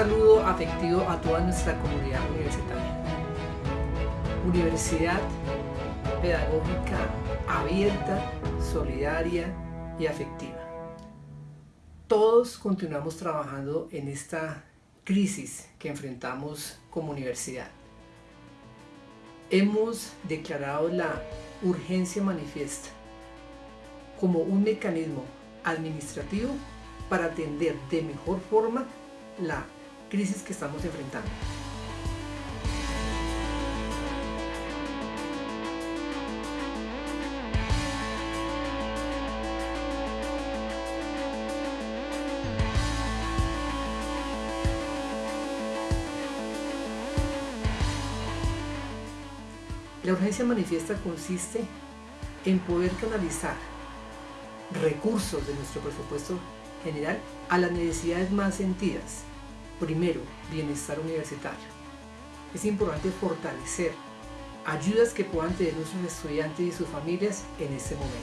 Saludo afectivo a toda nuestra comunidad universitaria. Universidad pedagógica abierta, solidaria y afectiva. Todos continuamos trabajando en esta crisis que enfrentamos como universidad. Hemos declarado la urgencia manifiesta como un mecanismo administrativo para atender de mejor forma la crisis que estamos enfrentando. La urgencia manifiesta consiste en poder canalizar recursos de nuestro presupuesto general a las necesidades más sentidas. Primero, bienestar universitario. Es importante fortalecer ayudas que puedan tener nuestros estudiantes y sus familias en este momento.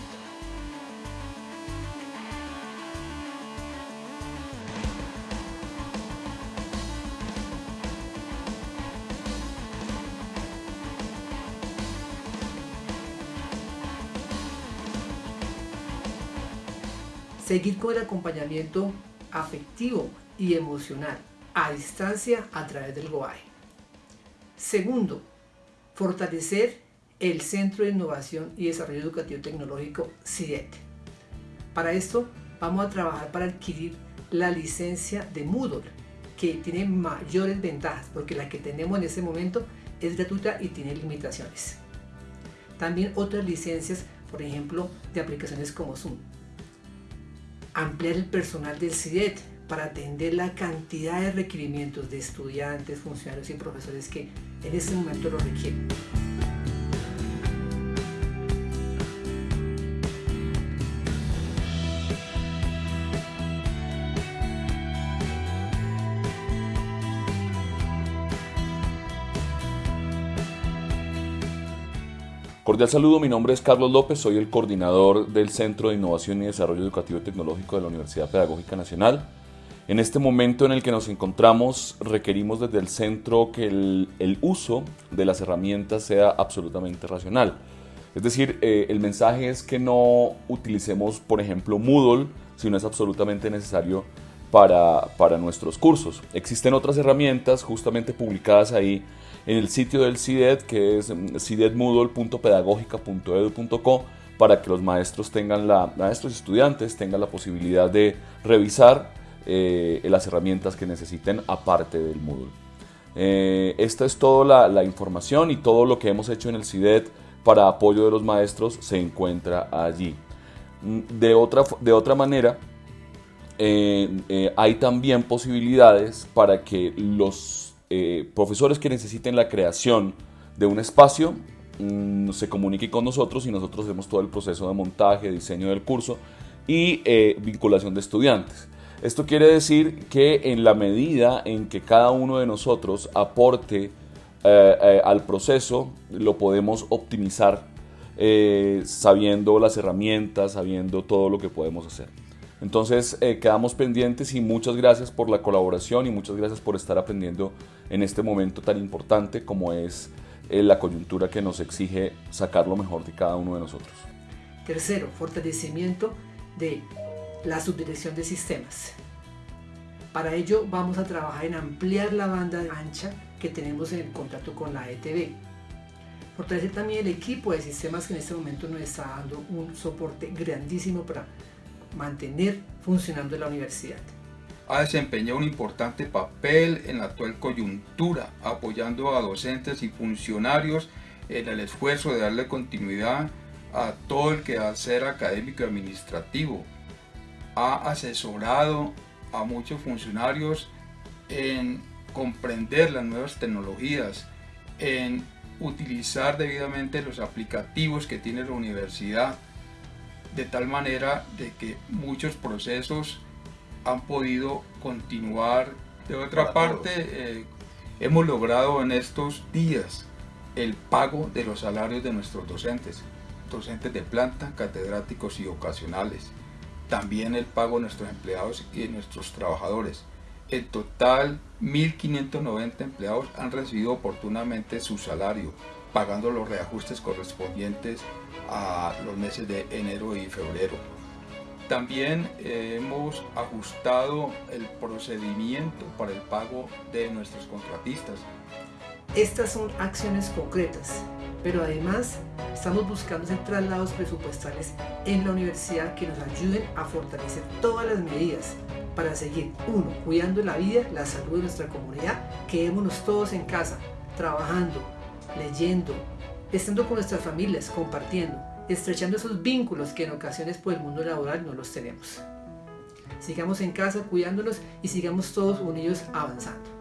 Seguir con el acompañamiento afectivo y emocional a distancia a través del GOAE. Segundo, fortalecer el Centro de Innovación y Desarrollo Educativo Tecnológico CIDET. Para esto vamos a trabajar para adquirir la licencia de Moodle, que tiene mayores ventajas, porque la que tenemos en este momento es gratuita y tiene limitaciones. También otras licencias, por ejemplo, de aplicaciones como Zoom ampliar el personal del CIDET para atender la cantidad de requerimientos de estudiantes, funcionarios y profesores que en este momento lo requieren. Cordial saludo, mi nombre es Carlos López, soy el coordinador del Centro de Innovación y Desarrollo Educativo y Tecnológico de la Universidad Pedagógica Nacional. En este momento en el que nos encontramos, requerimos desde el centro que el, uso de las herramientas sea absolutamente racional. Es decir, eh, el mensaje es que no utilicemos, por ejemplo, Moodle si no es absolutamente necesario para, para nuestros cursos. Existen otras herramientas justamente publicadas ahí en el sitio del CIDED, que es mm, cidedmoodle.pedagógica.edu.co, para que los maestros tengan la, maestros y estudiantes tengan la posibilidad de revisar eh, las herramientas que necesiten aparte del Moodle. Eh, esta es toda la, información y todo lo que hemos hecho en el CIDED para apoyo de los maestros se encuentra allí. Mm, de otra, de otra manera, eh, hay también posibilidades para que los eh, profesores que necesiten la creación de un espacio mm, se comuniquen con nosotros y nosotros hacemos todo el proceso de montaje, diseño del curso y eh, vinculación de estudiantes. Esto quiere decir que en la medida en que cada uno de nosotros aporte eh, al proceso, lo podemos optimizar sabiendo las herramientas, sabiendo todo lo que podemos hacer. Entonces eh, quedamos pendientes y muchas gracias por la colaboración y muchas gracias por estar aprendiendo en este momento tan importante como es eh, la coyuntura que nos exige sacar lo mejor de cada uno de nosotros. Tercero, fortalecimiento de la subdirección de sistemas. Para ello vamos a trabajar en ampliar la banda ancha que tenemos en el contrato con la ETV. Fortalecer también el equipo de sistemas que en este momento nos está dando un soporte grandísimo para mantener funcionando la universidad. Ha desempeñado un importante papel en la actual coyuntura, apoyando a docentes y funcionarios en el esfuerzo de darle continuidad a todo el quehacer académico y administrativo. Ha asesorado a muchos funcionarios en comprender las nuevas tecnologías, en utilizar debidamente los aplicativos que tiene la universidad, de tal manera de que muchos procesos han podido continuar. De otra parte, eh, hemos logrado en estos días el pago de los salarios de nuestros docentes, docentes de planta, catedráticos y ocasionales. También el pago de nuestros empleados y de nuestros trabajadores. En total, 1.590 empleados han recibido oportunamente su salario, pagando los reajustes correspondientes a los meses de enero y febrero. También hemos ajustado el procedimiento para el pago de nuestros contratistas. Estas son acciones concretas, pero además estamos buscando hacer traslados presupuestales en la universidad que nos ayuden a fortalecer todas las medidas para seguir, uno, cuidando la vida, la salud de nuestra comunidad, quedémonos todos en casa, trabajando, leyendo, estando con nuestras familias, compartiendo, estrechando esos vínculos que en ocasiones por el mundo laboral no los tenemos. Sigamos en casa cuidándonos y sigamos todos unidos avanzando.